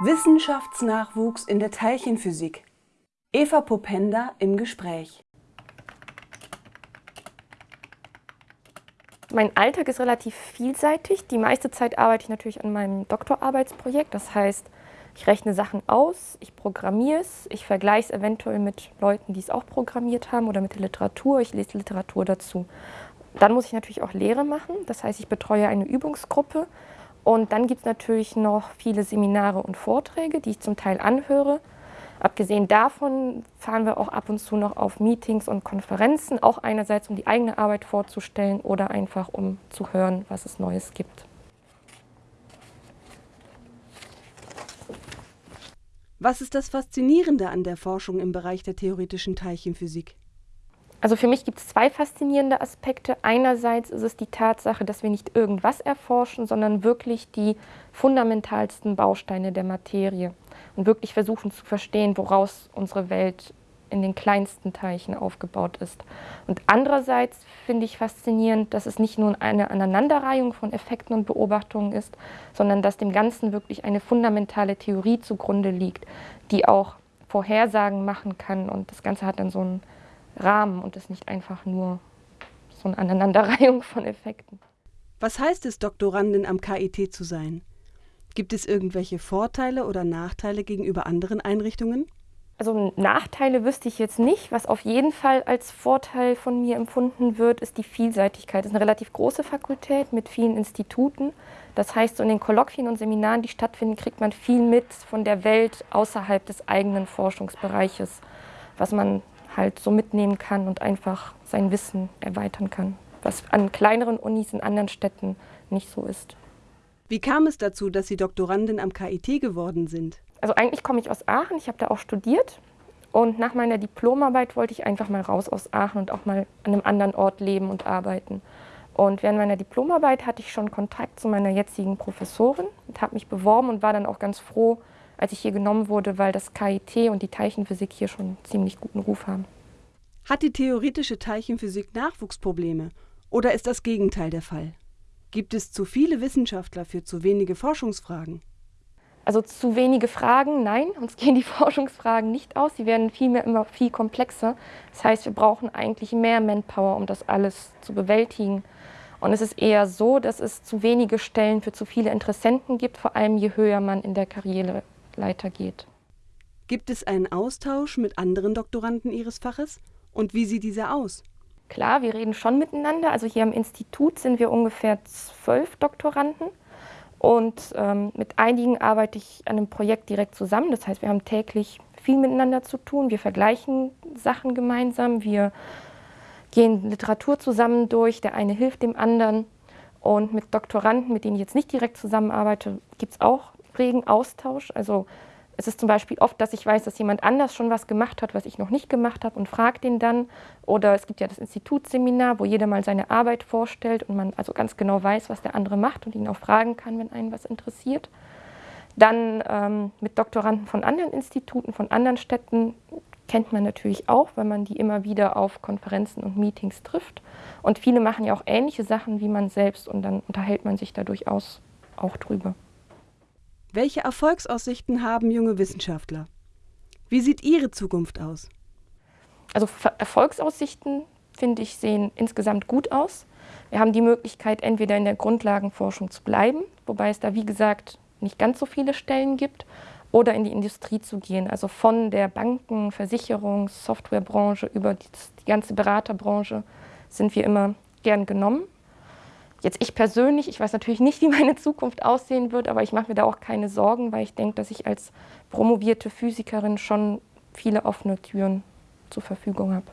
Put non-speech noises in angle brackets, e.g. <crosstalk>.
Wissenschaftsnachwuchs in der Teilchenphysik. Eva Popenda im Gespräch. Mein Alltag ist relativ vielseitig. Die meiste Zeit arbeite ich natürlich an meinem Doktorarbeitsprojekt. Das heißt, ich rechne Sachen aus, ich programmiere es, ich vergleiche es eventuell mit Leuten, die es auch programmiert haben oder mit der Literatur. Ich lese Literatur dazu. Dann muss ich natürlich auch Lehre machen. Das heißt, ich betreue eine Übungsgruppe und dann gibt es natürlich noch viele Seminare und Vorträge, die ich zum Teil anhöre. Abgesehen davon fahren wir auch ab und zu noch auf Meetings und Konferenzen, auch einerseits um die eigene Arbeit vorzustellen oder einfach um zu hören, was es Neues gibt. Was ist das Faszinierende an der Forschung im Bereich der theoretischen Teilchenphysik? Also für mich gibt es zwei faszinierende Aspekte. Einerseits ist es die Tatsache, dass wir nicht irgendwas erforschen, sondern wirklich die fundamentalsten Bausteine der Materie und wirklich versuchen zu verstehen, woraus unsere Welt in den kleinsten Teilchen aufgebaut ist. Und andererseits finde ich faszinierend, dass es nicht nur eine Aneinanderreihung von Effekten und Beobachtungen ist, sondern dass dem Ganzen wirklich eine fundamentale Theorie zugrunde liegt, die auch Vorhersagen machen kann und das Ganze hat dann so einen Rahmen und ist nicht einfach nur so eine Aneinanderreihung von Effekten. Was heißt es, Doktorandin am KIT zu sein? Gibt es irgendwelche Vorteile oder Nachteile gegenüber anderen Einrichtungen? Also Nachteile wüsste ich jetzt nicht. Was auf jeden Fall als Vorteil von mir empfunden wird, ist die Vielseitigkeit. Es ist eine relativ große Fakultät mit vielen Instituten. Das heißt, so in den Kolloquien und Seminaren, die stattfinden, kriegt man viel mit von der Welt außerhalb des eigenen Forschungsbereiches, was man halt so mitnehmen kann und einfach sein Wissen erweitern kann, was an kleineren Unis in anderen Städten nicht so ist. Wie kam es dazu, dass Sie Doktorandin am KIT geworden sind? Also eigentlich komme ich aus Aachen, ich habe da auch studiert und nach meiner Diplomarbeit wollte ich einfach mal raus aus Aachen und auch mal an einem anderen Ort leben und arbeiten. Und während meiner Diplomarbeit hatte ich schon Kontakt zu meiner jetzigen Professorin und habe mich beworben und war dann auch ganz froh, als ich hier genommen wurde, weil das KIT und die Teilchenphysik hier schon ziemlich guten Ruf haben. Hat die theoretische Teilchenphysik Nachwuchsprobleme oder ist das Gegenteil der Fall? Gibt es zu viele Wissenschaftler für zu wenige Forschungsfragen? Also zu wenige Fragen, nein, uns <laughs> gehen die Forschungsfragen nicht aus. Sie werden vielmehr immer viel komplexer. Das heißt, wir brauchen eigentlich mehr Manpower, um das alles zu bewältigen. Und es ist eher so, dass es zu wenige Stellen für zu viele Interessenten gibt, vor allem je höher man in der Karriere Leiter geht. Gibt es einen Austausch mit anderen Doktoranden Ihres Faches? Und wie sieht dieser aus? Klar, wir reden schon miteinander. Also hier am Institut sind wir ungefähr zwölf Doktoranden. Und ähm, mit einigen arbeite ich an einem Projekt direkt zusammen. Das heißt, wir haben täglich viel miteinander zu tun. Wir vergleichen Sachen gemeinsam. Wir gehen Literatur zusammen durch. Der eine hilft dem anderen. Und mit Doktoranden, mit denen ich jetzt nicht direkt zusammenarbeite, gibt es auch regen Austausch. Also es ist zum Beispiel oft, dass ich weiß, dass jemand anders schon was gemacht hat, was ich noch nicht gemacht habe und frage den dann. Oder es gibt ja das Institutsseminar, wo jeder mal seine Arbeit vorstellt und man also ganz genau weiß, was der andere macht und ihn auch fragen kann, wenn einen was interessiert. Dann ähm, mit Doktoranden von anderen Instituten, von anderen Städten kennt man natürlich auch, weil man die immer wieder auf Konferenzen und Meetings trifft. Und viele machen ja auch ähnliche Sachen wie man selbst und dann unterhält man sich da durchaus auch drüber. Welche Erfolgsaussichten haben junge Wissenschaftler? Wie sieht Ihre Zukunft aus? Also Erfolgsaussichten, finde ich, sehen insgesamt gut aus. Wir haben die Möglichkeit, entweder in der Grundlagenforschung zu bleiben, wobei es da, wie gesagt, nicht ganz so viele Stellen gibt, oder in die Industrie zu gehen. Also von der Banken-, Versicherungs-, Softwarebranche über die, ganze Beraterbranche sind wir immer gern genommen. Jetzt ich persönlich, ich weiß natürlich nicht, wie meine Zukunft aussehen wird, aber ich mache mir da auch keine Sorgen, weil ich denke, dass ich als promovierte Physikerin schon viele offene Türen zur Verfügung habe.